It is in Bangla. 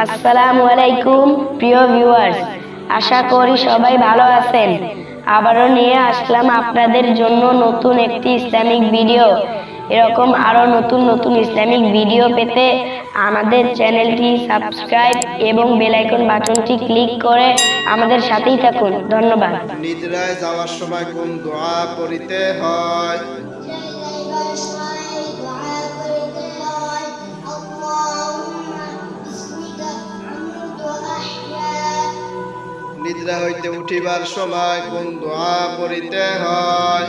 আসসালামু আলাইকুম, প্রিয় ভিউয়ার্স আশা করি সবাই ভালো আছেন। আবারও নিয়ে আসলাম আপনাদের জন্য নতুন একটি ইসলামিক ভিডিও। এরকম আরও নতুন নতুন ইসলামিক ভিডিও পেতে আমাদের চ্যানেলটি সাবস্ক্রাইব এবং বেল আইকন বাটনটি ক্লিক করে আমাদের সাথেই থাকুন। ধন্যবাদ। নিদ্রায় যাওয়ার সময় কোন দোয়া পড়িতে হয়? নিদ্রা হইতে উঠিবার সময় কোন দোয়া পড়িতে হয়।